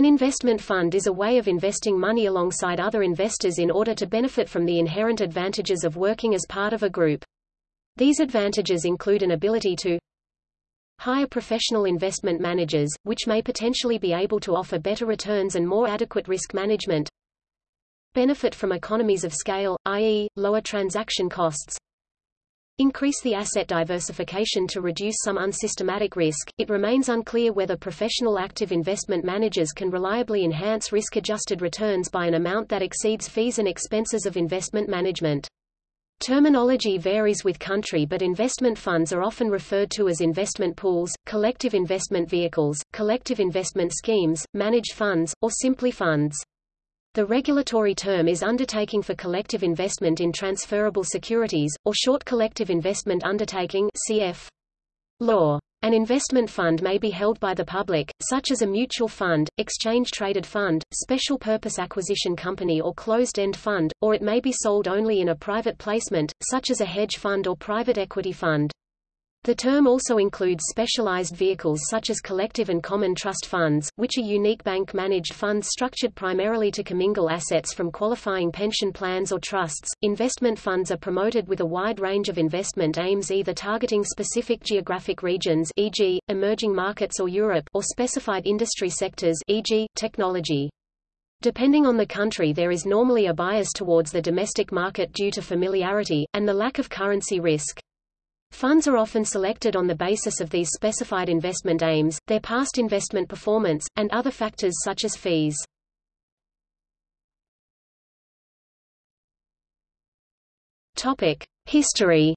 An investment fund is a way of investing money alongside other investors in order to benefit from the inherent advantages of working as part of a group. These advantages include an ability to hire professional investment managers, which may potentially be able to offer better returns and more adequate risk management, benefit from economies of scale, i.e., lower transaction costs, increase the asset diversification to reduce some unsystematic risk. It remains unclear whether professional active investment managers can reliably enhance risk-adjusted returns by an amount that exceeds fees and expenses of investment management. Terminology varies with country but investment funds are often referred to as investment pools, collective investment vehicles, collective investment schemes, managed funds, or simply funds. The regulatory term is Undertaking for Collective Investment in Transferable Securities, or Short Collective Investment Undertaking CF. Law. An investment fund may be held by the public, such as a mutual fund, exchange-traded fund, special purpose acquisition company or closed-end fund, or it may be sold only in a private placement, such as a hedge fund or private equity fund. The term also includes specialized vehicles such as collective and common trust funds, which are unique bank-managed funds structured primarily to commingle assets from qualifying pension plans or trusts. Investment funds are promoted with a wide range of investment aims either targeting specific geographic regions e.g., emerging markets or Europe or specified industry sectors e.g., technology. Depending on the country there is normally a bias towards the domestic market due to familiarity, and the lack of currency risk. Funds are often selected on the basis of these specified investment aims, their past investment performance, and other factors such as fees. Topic: History.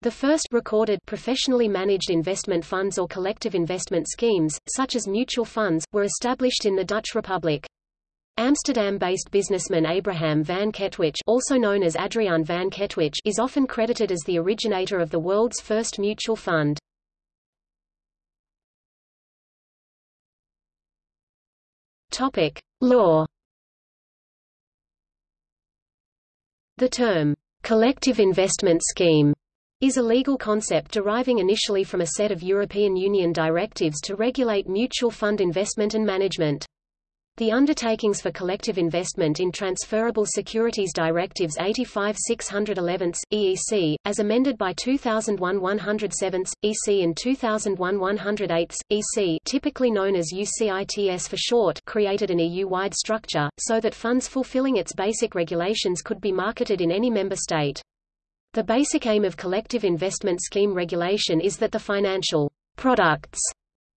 The first recorded professionally managed investment funds or collective investment schemes, such as mutual funds, were established in the Dutch Republic. Amsterdam-based businessman Abraham van Ketwich also known as Adriaan van Ketwich is often credited as the originator of the world's first mutual fund. Topic: Law. The term collective investment scheme is a legal concept deriving initially from a set of European Union directives to regulate mutual fund investment and management. The Undertakings for Collective Investment in Transferable Securities Directives 85 611 EEC, as amended by 2001 107 EC and 2001 108 EC typically known as UCITS for short created an EU-wide structure, so that funds fulfilling its basic regulations could be marketed in any member state. The basic aim of collective investment scheme regulation is that the financial products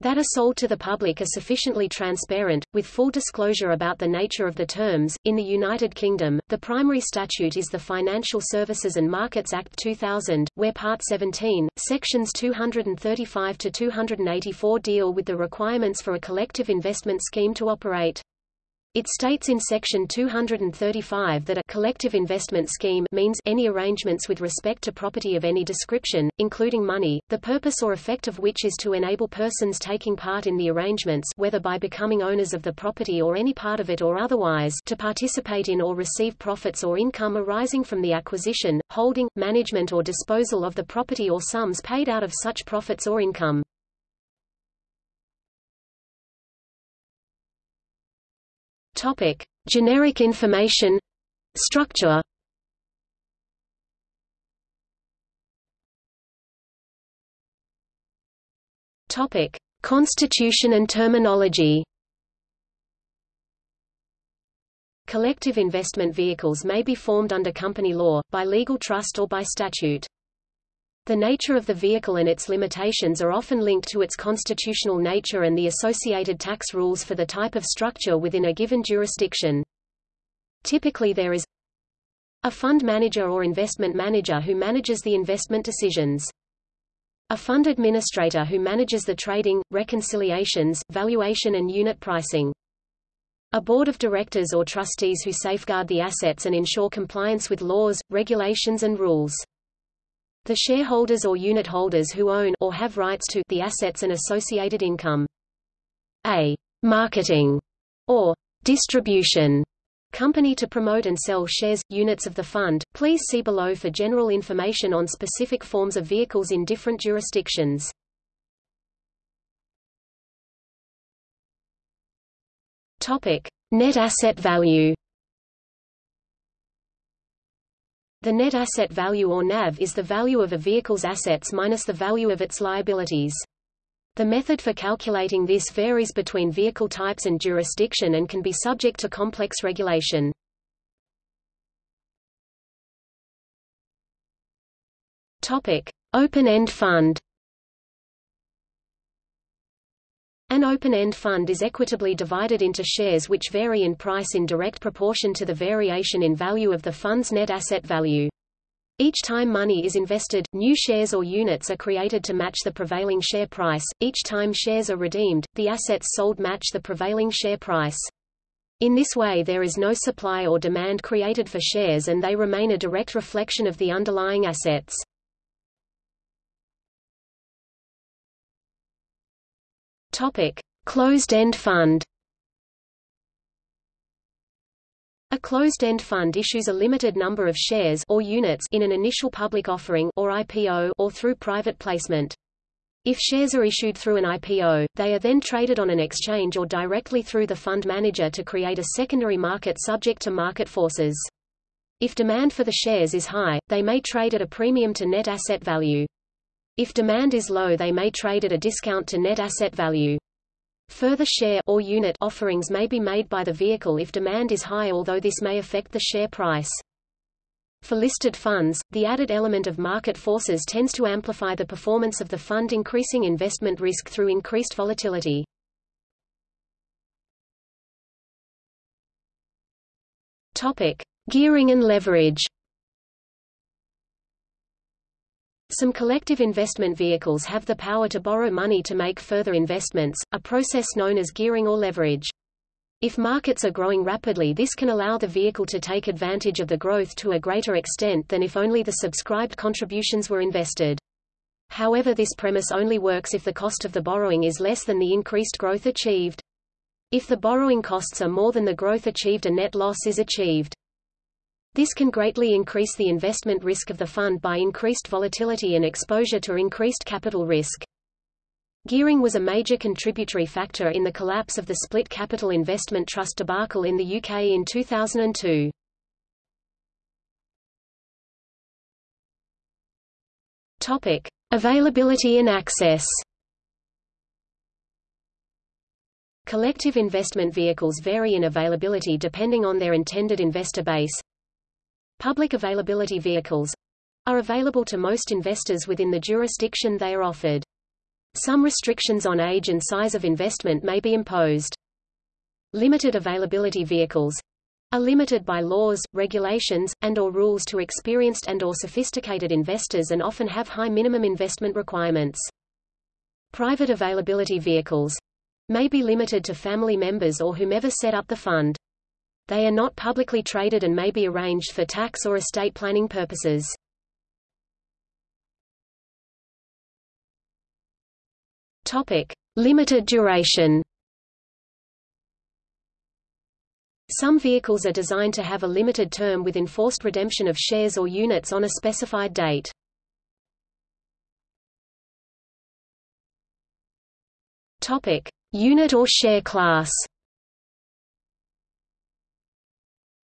that are sold to the public are sufficiently transparent, with full disclosure about the nature of the terms. In the United Kingdom, the primary statute is the Financial Services and Markets Act 2000, where Part 17, Sections 235 to 284 deal with the requirements for a collective investment scheme to operate. It states in Section 235 that a collective investment scheme means any arrangements with respect to property of any description, including money, the purpose or effect of which is to enable persons taking part in the arrangements whether by becoming owners of the property or any part of it or otherwise to participate in or receive profits or income arising from the acquisition, holding, management or disposal of the property or sums paid out of such profits or income. Topic: Generic information structure. Topic: Constitution and terminology. Collective investment vehicles may be formed under company law, by legal trust or by statute. The nature of the vehicle and its limitations are often linked to its constitutional nature and the associated tax rules for the type of structure within a given jurisdiction. Typically there is a fund manager or investment manager who manages the investment decisions. A fund administrator who manages the trading, reconciliations, valuation and unit pricing. A board of directors or trustees who safeguard the assets and ensure compliance with laws, regulations and rules. The shareholders or unit holders who own or have rights to the assets and associated income. A marketing or distribution company to promote and sell shares, units of the fund. Please see below for general information on specific forms of vehicles in different jurisdictions. Topic: Net asset value. The net asset value or NAV is the value of a vehicle's assets minus the value of its liabilities. The method for calculating this varies between vehicle types and jurisdiction and can be subject to complex regulation. Topic: Open-end fund. An open-end fund is equitably divided into shares which vary in price in direct proportion to the variation in value of the fund's net asset value. Each time money is invested, new shares or units are created to match the prevailing share price. Each time shares are redeemed, the assets sold match the prevailing share price. In this way there is no supply or demand created for shares and they remain a direct reflection of the underlying assets. Topic: Closed-end fund. A closed-end fund issues a limited number of shares or units in an initial public offering or IPO or through private placement. If shares are issued through an IPO, they are then traded on an exchange or directly through the fund manager to create a secondary market subject to market forces. If demand for the shares is high, they may trade at a premium to net asset value. If demand is low they may trade at a discount to net asset value. Further share or unit offerings may be made by the vehicle if demand is high although this may affect the share price. For listed funds, the added element of market forces tends to amplify the performance of the fund increasing investment risk through increased volatility. Topic: Gearing and leverage. Some collective investment vehicles have the power to borrow money to make further investments, a process known as gearing or leverage. If markets are growing rapidly this can allow the vehicle to take advantage of the growth to a greater extent than if only the subscribed contributions were invested. However this premise only works if the cost of the borrowing is less than the increased growth achieved. If the borrowing costs are more than the growth achieved a net loss is achieved. This can greatly increase the investment risk of the fund by increased volatility and exposure to increased capital risk. Gearing was a major contributory factor in the collapse of the split capital investment trust debacle in the UK in 2002. Topic: Availability and access. Collective investment vehicles vary in availability depending on their intended investor base, Public availability vehicles are available to most investors within the jurisdiction they are offered. Some restrictions on age and size of investment may be imposed. Limited availability vehicles are limited by laws, regulations, and or rules to experienced and or sophisticated investors and often have high minimum investment requirements. Private availability vehicles may be limited to family members or whomever set up the fund. They are not publicly traded and may be arranged for tax or estate planning purposes. Topic: Limited duration. Some vehicles are designed to have a limited term with enforced redemption of shares or units on a specified date. Topic: Unit or share class.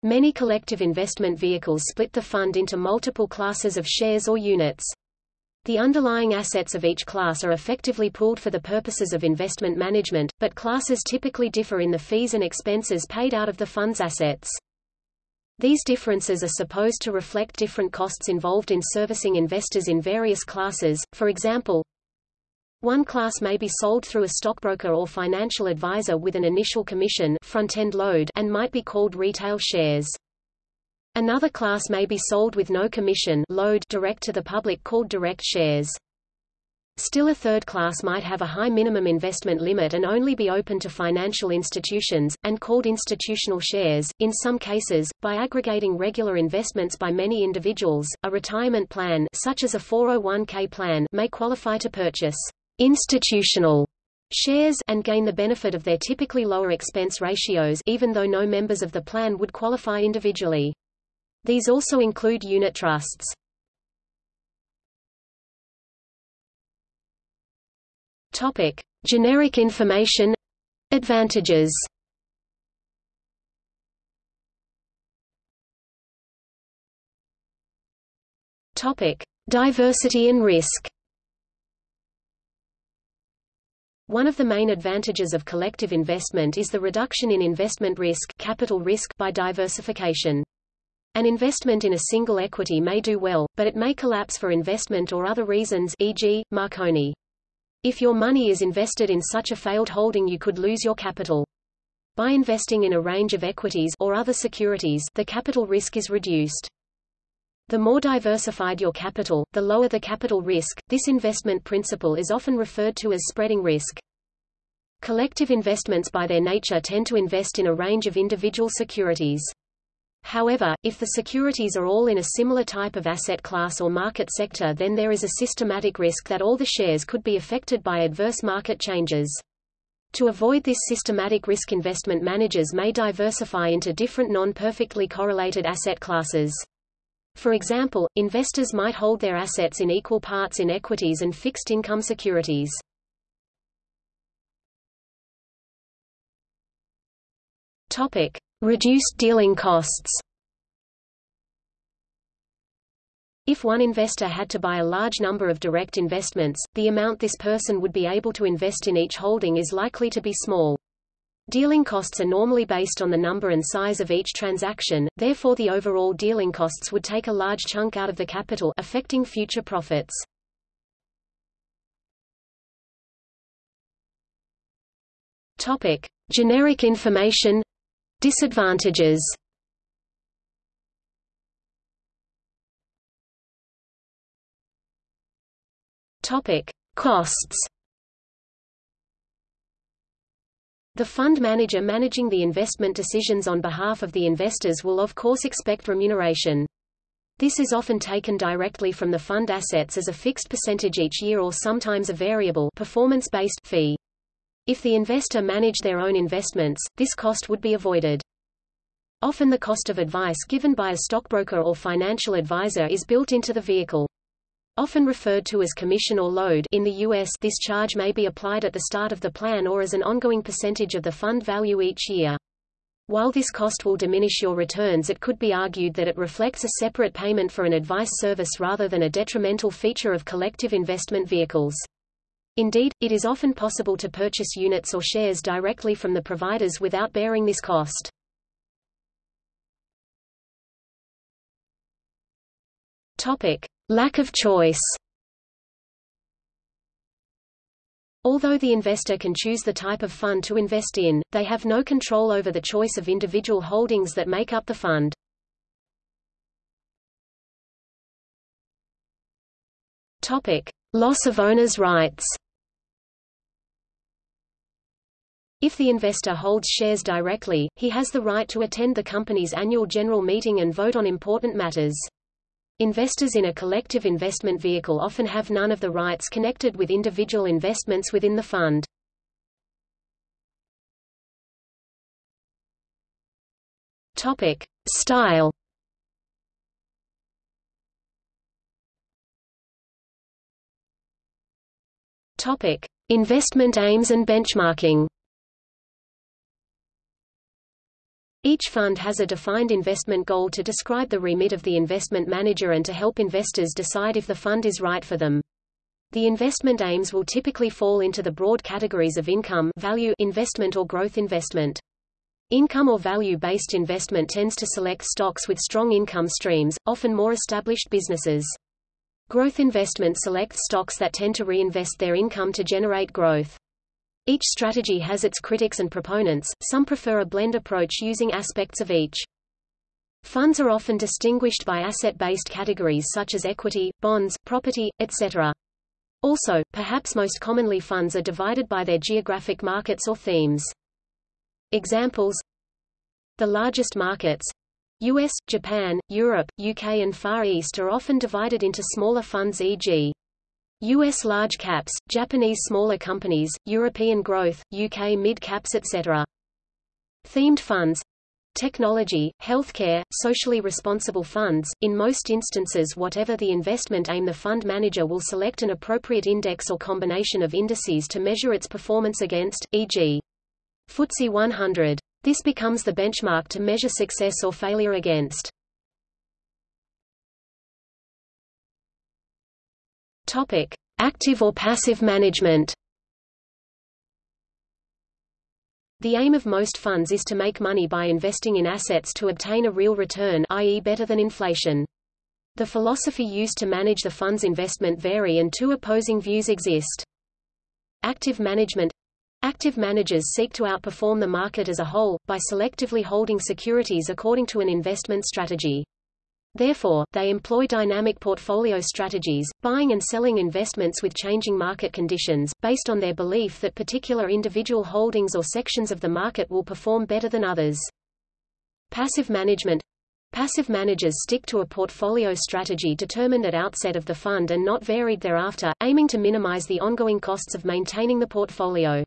Many collective investment vehicles split the fund into multiple classes of shares or units. The underlying assets of each class are effectively pooled for the purposes of investment management, but classes typically differ in the fees and expenses paid out of the fund's assets. These differences are supposed to reflect different costs involved in servicing investors in various classes, for example, one class may be sold through a stockbroker or financial advisor with an initial commission front-end load and might be called retail shares. Another class may be sold with no commission load direct to the public called direct shares. Still a third class might have a high minimum investment limit and only be open to financial institutions, and called institutional shares. In some cases, by aggregating regular investments by many individuals, a retirement plan such as a 401k plan may qualify to purchase institutional shares and gain the benefit of their typically lower expense ratios even though no members of the plan would qualify individually. These also include unit trusts. Topic: Generic information advantages. Topic: Diversity and risk. One of the main advantages of collective investment is the reduction in investment risk, capital risk by diversification. An investment in a single equity may do well, but it may collapse for investment or other reasons e.g., Marconi. If your money is invested in such a failed holding you could lose your capital. By investing in a range of equities or other securities, the capital risk is reduced. The more diversified your capital, the lower the capital risk. This investment principle is often referred to as spreading risk. Collective investments by their nature tend to invest in a range of individual securities. However, if the securities are all in a similar type of asset class or market sector then there is a systematic risk that all the shares could be affected by adverse market changes. To avoid this systematic risk investment managers may diversify into different non-perfectly correlated asset classes. For example, investors might hold their assets in equal parts in equities and fixed income securities. Topic: Reduced dealing costs. If one investor had to buy a large number of direct investments, the amount this person would be able to invest in each holding is likely to be small. Dealing costs are normally based on the number and size of each transaction, therefore the overall dealing costs would take a large chunk out of the capital affecting future profits. Topic: Generic information. Disadvantages. Topic: Costs The fund manager managing the investment decisions on behalf of the investors will of course expect remuneration. This is often taken directly from the fund assets as a fixed percentage each year or sometimes a variable performance-based fee. If the investor managed their own investments, this cost would be avoided. Often the cost of advice given by a stockbroker or financial advisor is built into the vehicle. Often referred to as commission or load in the U.S. this charge may be applied at the start of the plan or as an ongoing percentage of the fund value each year. While this cost will diminish your returns it could be argued that it reflects a separate payment for an advice service rather than a detrimental feature of collective investment vehicles. Indeed, it is often possible to purchase units or shares directly from the providers without bearing this cost. Topic. Lack of choice Although the investor can choose the type of fund to invest in, they have no control over the choice of individual holdings that make up the fund. Topic: Loss of owner's rights. If the investor holds shares directly, he has the right to attend the company's annual general meeting and vote on important matters. Investors in a collective investment vehicle often have none of the rights connected with individual investments within the fund. Topic: Style. Topic: Investment aims and benchmarking. Each fund has a defined investment goal to describe the remit of the investment manager and to help investors decide if the fund is right for them. The investment aims will typically fall into the broad categories of income value investment or growth investment. Income or value-based investment tends to select stocks with strong income streams, often more established businesses. Growth investment selects stocks that tend to reinvest their income to generate growth. Each strategy has its critics and proponents, some prefer a blend approach using aspects of each. Funds are often distinguished by asset-based categories such as equity, bonds, property, etc. Also, perhaps most commonly funds are divided by their geographic markets or themes. Examples The largest markets US, Japan, Europe, UK and Far East are often divided into smaller funds e.g. U.S. large caps, Japanese smaller companies, European growth, UK mid-caps etc. Themed funds Technology, healthcare, socially responsible funds, in most instances whatever the investment aim the fund manager will select an appropriate index or combination of indices to measure its performance against, e.g. FTSE 100. This becomes the benchmark to measure success or failure against. Topic: Active or passive management. The aim of most funds is to make money by investing in assets to obtain a real return i.e. better than inflation. The philosophy used to manage the fund's investment vary and two opposing views exist. Active management Active managers seek to outperform the market as a whole, by selectively holding securities according to an investment strategy. Therefore, they employ dynamic portfolio strategies, buying and selling investments with changing market conditions, based on their belief that particular individual holdings or sections of the market will perform better than others. Passive management Passive managers stick to a portfolio strategy determined at outset of the fund and not varied thereafter, aiming to minimize the ongoing costs of maintaining the portfolio.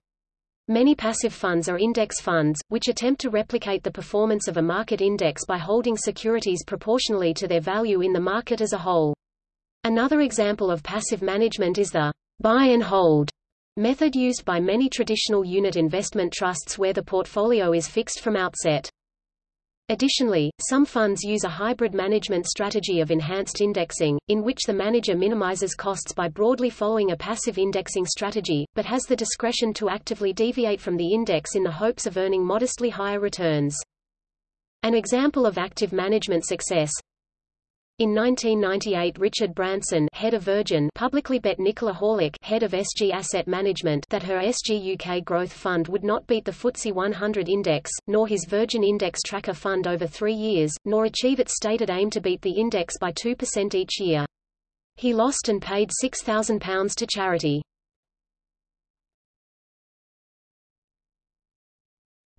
Many passive funds are index funds, which attempt to replicate the performance of a market index by holding securities proportionally to their value in the market as a whole. Another example of passive management is the buy and hold method used by many traditional unit investment trusts where the portfolio is fixed from outset. Additionally, some funds use a hybrid management strategy of enhanced indexing, in which the manager minimizes costs by broadly following a passive indexing strategy, but has the discretion to actively deviate from the index in the hopes of earning modestly higher returns. An example of active management success, in 1998 Richard Branson head of Virgin publicly bet Nicola Horlick head of SG Asset Management that her SG UK Growth Fund would not beat the FTSE 100 index, nor his Virgin Index Tracker Fund over three years, nor achieve its stated aim to beat the index by 2% each year. He lost and paid £6,000 to charity.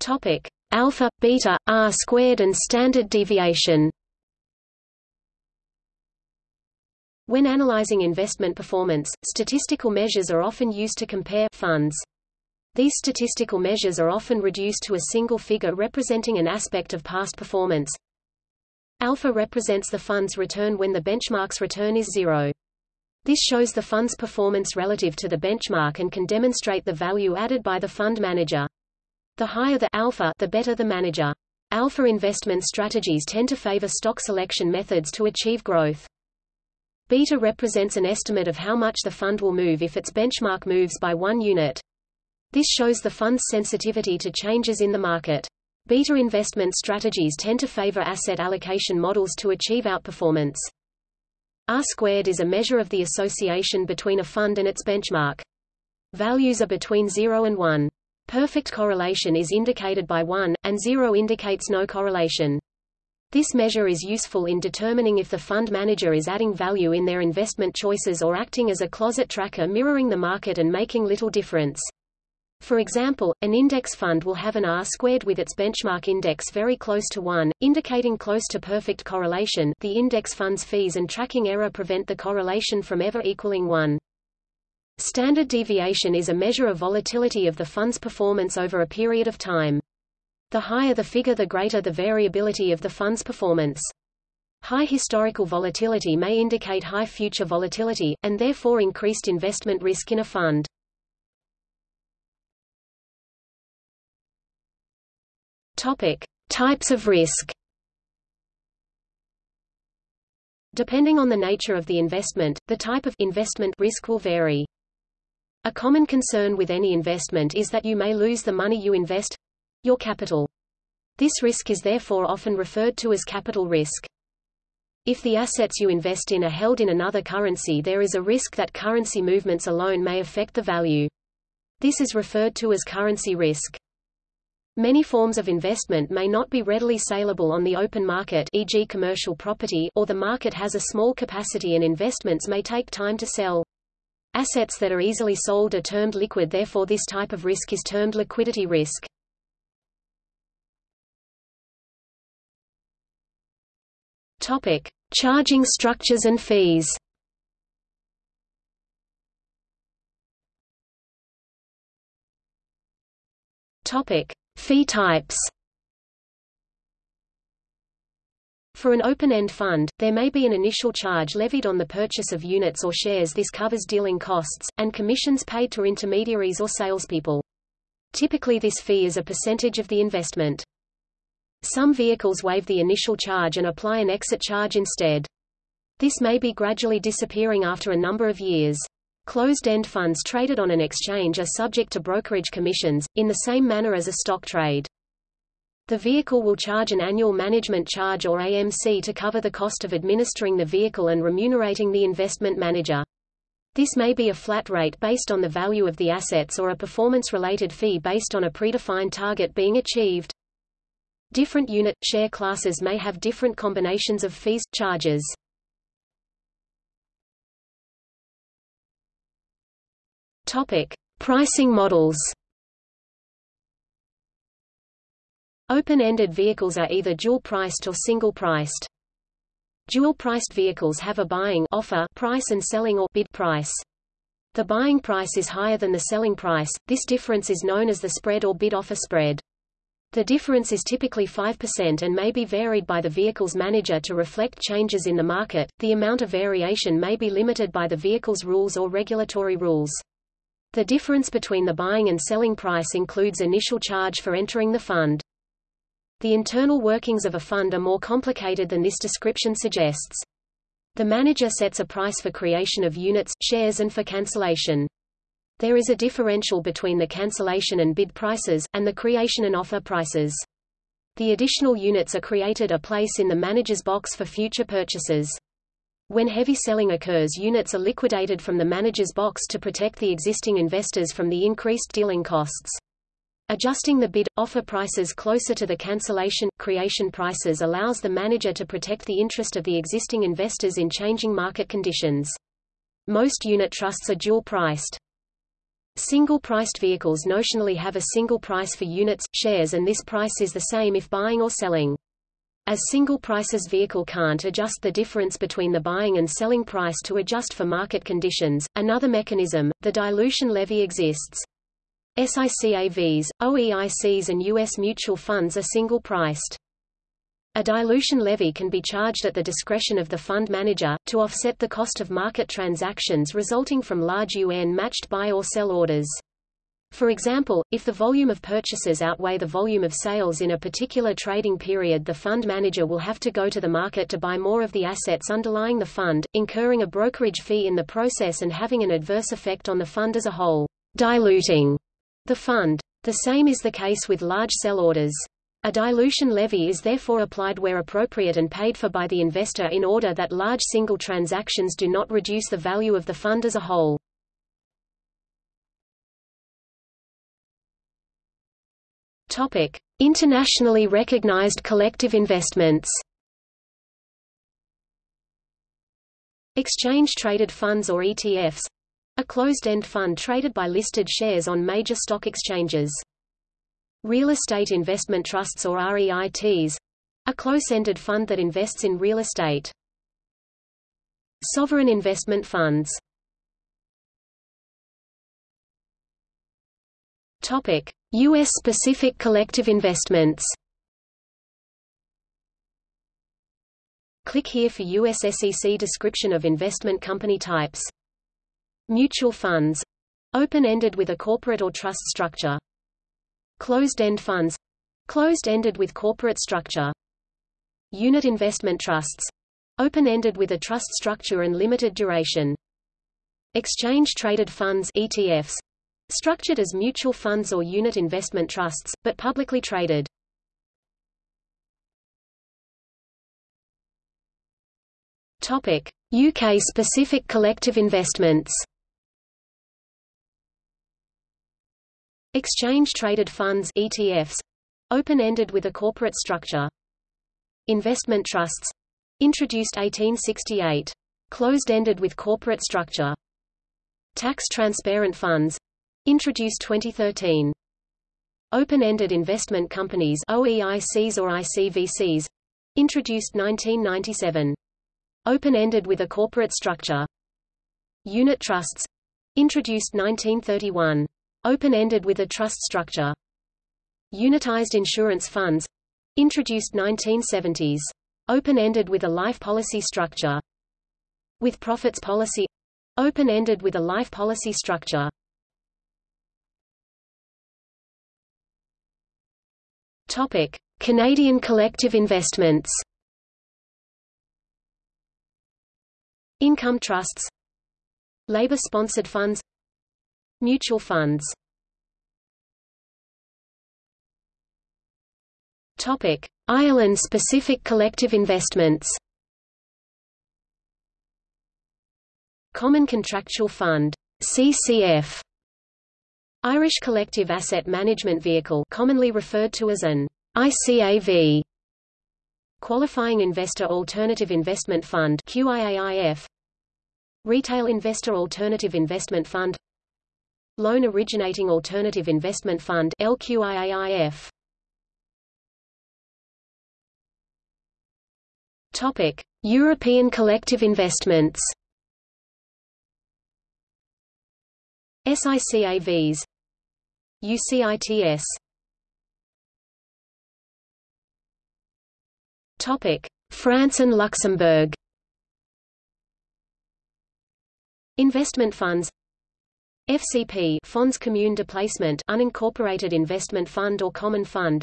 Topic: Alpha, beta, R squared and standard deviation. When analyzing investment performance, statistical measures are often used to compare funds. These statistical measures are often reduced to a single figure representing an aspect of past performance. Alpha represents the fund's return when the benchmark's return is zero. This shows the fund's performance relative to the benchmark and can demonstrate the value added by the fund manager. The higher the alpha, the better the manager. Alpha investment strategies tend to favor stock selection methods to achieve growth. Beta represents an estimate of how much the fund will move if its benchmark moves by one unit. This shows the fund's sensitivity to changes in the market. Beta investment strategies tend to favor asset allocation models to achieve outperformance. R squared is a measure of the association between a fund and its benchmark. Values are between 0 and 1. Perfect correlation is indicated by 1, and 0 indicates no correlation. This measure is useful in determining if the fund manager is adding value in their investment choices or acting as a closet tracker mirroring the market and making little difference. For example, an index fund will have an R squared with its benchmark index very close to 1, indicating close to perfect correlation the index fund's fees and tracking error prevent the correlation from ever equaling 1. Standard deviation is a measure of volatility of the fund's performance over a period of time. The higher the figure the greater the variability of the fund's performance. High historical volatility may indicate high future volatility, and therefore increased investment risk in a fund. Topic. Types of risk Depending on the nature of the investment, the type of investment risk will vary. A common concern with any investment is that you may lose the money you invest, your capital. This risk is therefore often referred to as capital risk. If the assets you invest in are held in another currency there is a risk that currency movements alone may affect the value. This is referred to as currency risk. Many forms of investment may not be readily saleable on the open market e.g. commercial property or the market has a small capacity and investments may take time to sell. Assets that are easily sold are termed liquid therefore this type of risk is termed liquidity risk. Topic: Charging structures and fees. Topic: Fee types. For an open-end fund, there may be an initial charge levied on the purchase of units or shares this covers dealing costs, and commissions paid to intermediaries or salespeople. Typically this fee is a percentage of the investment. Some vehicles waive the initial charge and apply an exit charge instead. This may be gradually disappearing after a number of years. Closed-end funds traded on an exchange are subject to brokerage commissions, in the same manner as a stock trade. The vehicle will charge an annual management charge or AMC to cover the cost of administering the vehicle and remunerating the investment manager. This may be a flat rate based on the value of the assets or a performance-related fee based on a predefined target being achieved. Different unit, share classes may have different combinations of fees, charges. Topic. Pricing models Open-ended vehicles are either dual-priced or single-priced. Dual-priced vehicles have a buying offer price and selling or bid price. The buying price is higher than the selling price, this difference is known as the spread or bid-offer spread. The difference is typically 5% and may be varied by the vehicle's manager to reflect changes in the market. The amount of variation may be limited by the vehicle's rules or regulatory rules. The difference between the buying and selling price includes initial charge for entering the fund. The internal workings of a fund are more complicated than this description suggests. The manager sets a price for creation of units, shares and for cancellation. There is a differential between the cancellation and bid prices, and the creation and offer prices. The additional units are created a place in the manager's box for future purchases. When heavy selling occurs units are liquidated from the manager's box to protect the existing investors from the increased dealing costs. Adjusting the bid-offer prices closer to the cancellation-creation prices allows the manager to protect the interest of the existing investors in changing market conditions. Most unit trusts are dual-priced. Single-priced vehicles notionally have a single price for units, shares and this price is the same if buying or selling. As single prices vehicle can't adjust the difference between the buying and selling price to adjust for market conditions, another mechanism, the dilution levy exists. SICAVs, OEICs and U.S. mutual funds are single-priced. A dilution levy can be charged at the discretion of the fund manager, to offset the cost of market transactions resulting from large UN-matched buy or sell orders. For example, if the volume of purchases outweigh the volume of sales in a particular trading period the fund manager will have to go to the market to buy more of the assets underlying the fund, incurring a brokerage fee in the process and having an adverse effect on the fund as a whole. Diluting the fund. The same is the case with large sell orders. A dilution levy is therefore applied where appropriate and paid for by the investor in order that large single transactions do not reduce the value of the fund as a whole. Topic: Internationally recognized collective investments. Exchange-traded funds or ETFs a closed-end fund traded by listed shares on major stock exchanges. Real estate investment trusts or REITs a close-ended fund that invests in real estate. Sovereign investment funds US specific collective investments. Click here for US SEC description of investment company types. Mutual funds open-ended with a corporate or trust structure. Closed-end funds closed-ended with corporate structure. Unit investment trusts open-ended with a trust structure and limited duration. Exchange-traded funds ETFs structured as mutual funds or unit investment trusts, but publicly traded. UK-specific collective investments Exchange-traded funds ETFs, open-ended with a corporate structure. Investment trusts introduced 1868. Closed-ended with corporate structure. Tax transparent funds introduced 2013. Open-ended investment companies OEICs or ICVCs introduced 1997. Open-ended with a corporate structure. Unit trusts introduced 1931. Open-ended with a trust structure. Unitized insurance funds introduced 1970s. Open-ended with a life policy structure. With profits policy open-ended with a life policy structure. Topic: Canadian collective investments. Income trusts Labor-sponsored funds Mutual funds Topic: Ireland-specific collective investments. Common Contractual Fund (CCF). Irish Collective Asset Management Vehicle, commonly referred to as an ICAV. Qualifying Investor Alternative Investment Fund QIAIF. Retail Investor Alternative Investment Fund Loan Originating Alternative Investment Fund LQIAIF Topic: European collective investments. SICAVs UCITS Topic: France and Luxembourg. Investment funds FCP Fonds Commune de Placement unincorporated investment fund or common fund.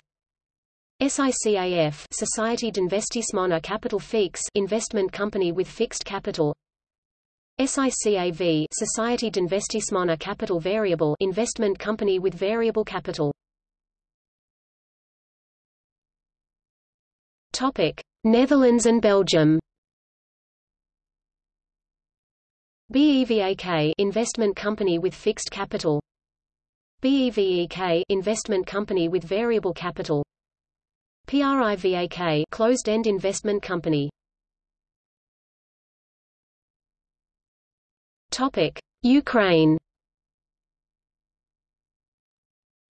SICAF Société d'Investissement à Capital Fixe investment company with fixed capital. SICAV Société d'Investissement à Capital Variable investment company with variable capital. Topic Netherlands and Belgium BEVAK investment company with fixed capital BEVEK investment company with variable capital PRIVAK closed-end investment company. Topic: Ukraine.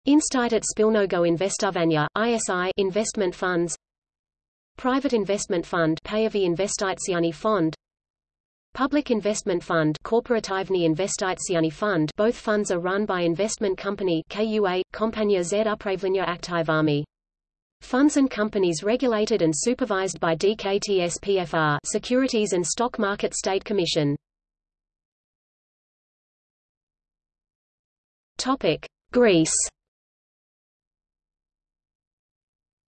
Institut Spilnogo Investovania ISI investment funds. Private Investment Fund Payavi Investitsiani Fond Public Investment Fund Fund Both funds are run by investment company KUA, Kompania Z Aktivami. Funds and companies regulated and supervised by DKTSPFR Securities and Stock Market State Commission. Topic: Greece.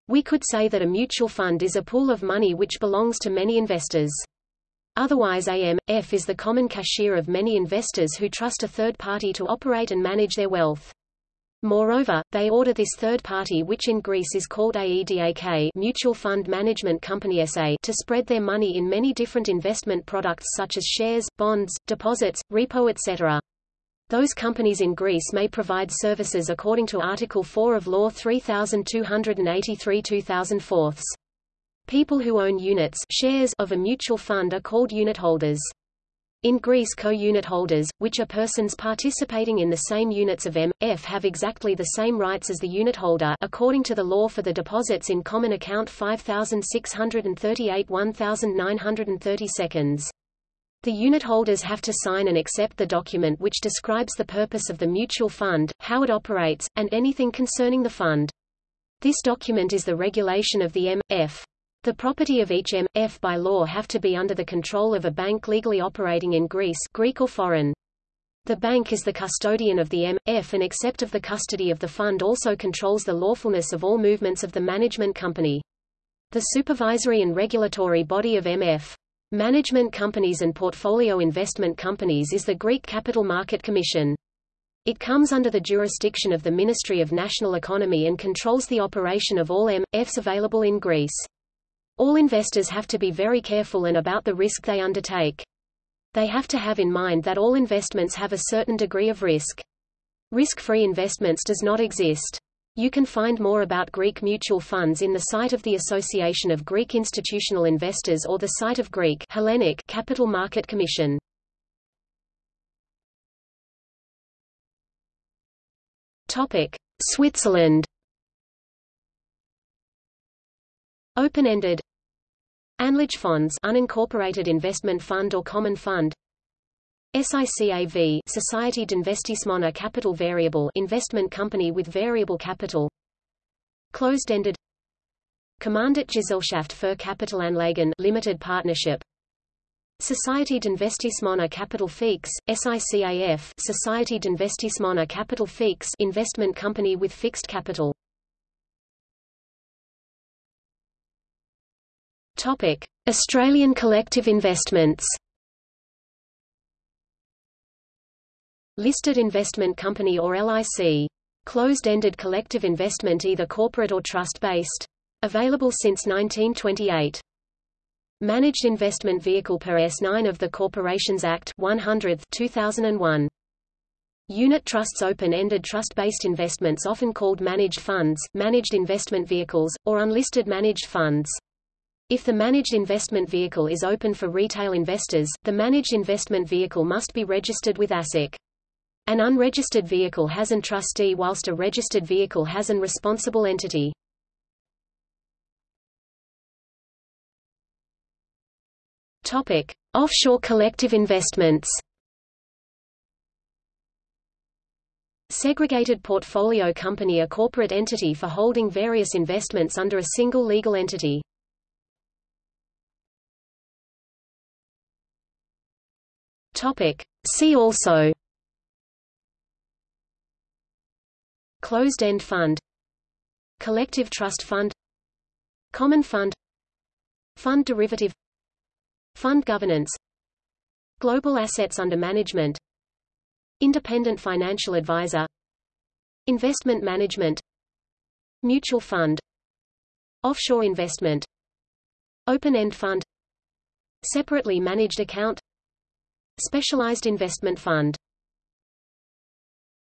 We could say that a mutual fund is a pool of money which belongs to many investors. Otherwise AM.F is the common cashier of many investors who trust a third party to operate and manage their wealth. Moreover, they order this third party which in Greece is called AEDAK Mutual Fund Management Company SA to spread their money in many different investment products such as shares, bonds, deposits, repo etc. Those companies in Greece may provide services according to Article 4 of Law 3283 2004. People who own units shares of a mutual fund are called unit holders. In Greece co-unit holders, which are persons participating in the same units of M.F. have exactly the same rights as the unit holder according to the law for the deposits in Common Account 5638 1930 seconds. The unit holders have to sign and accept the document which describes the purpose of the mutual fund, how it operates, and anything concerning the fund. This document is the regulation of the M.F. The property of each M.F. by law have to be under the control of a bank legally operating in Greece Greek or foreign. The bank is the custodian of the M.F. and except of the custody of the fund also controls the lawfulness of all movements of the management company. The supervisory and regulatory body of M.F. Management companies and portfolio investment companies is the Greek Capital Market Commission. It comes under the jurisdiction of the Ministry of National Economy and controls the operation of all M.Fs available in Greece. All investors have to be very careful and about the risk they undertake. They have to have in mind that all investments have a certain degree of risk. Risk-free investments does not exist. You can find more about Greek mutual funds in the site of the Association of Greek Institutional Investors or the site of Greek Hellenic Capital Market Commission. Topic: Switzerland Open-ended Anlagefonds unincorporated investment fund or common fund. SICAV Société d'Investissement à Capital Variable investment company with variable capital. Closed-ended. Kommanditgesellschaft für Kapitalanlagen limited partnership. Société d'Investissement à Capital Fixe SICAF Société d'Investissement à Capital Fixe investment company with fixed capital Topic: Australian collective investments. Listed investment company or LIC. Closed-ended collective investment either corporate or trust-based. Available since 1928. Managed Investment Vehicle per S9 of the Corporations Act 100 2001. Unit trusts open-ended trust-based investments often called managed funds, managed investment vehicles, or unlisted managed funds. If the managed investment vehicle is open for retail investors, the managed investment vehicle must be registered with ASIC. An unregistered vehicle has an trustee whilst a registered vehicle has an responsible entity. Topic: Offshore collective investments. Segregated portfolio company a corporate entity for holding various investments under a single legal entity. Topic. See also. Closed-end fund. Collective trust fund. Common fund. Fund derivative. Fund governance. Global assets under management. Independent financial advisor. Investment management. Mutual fund. Offshore investment. Open-end fund. Separately managed account Specialized investment fund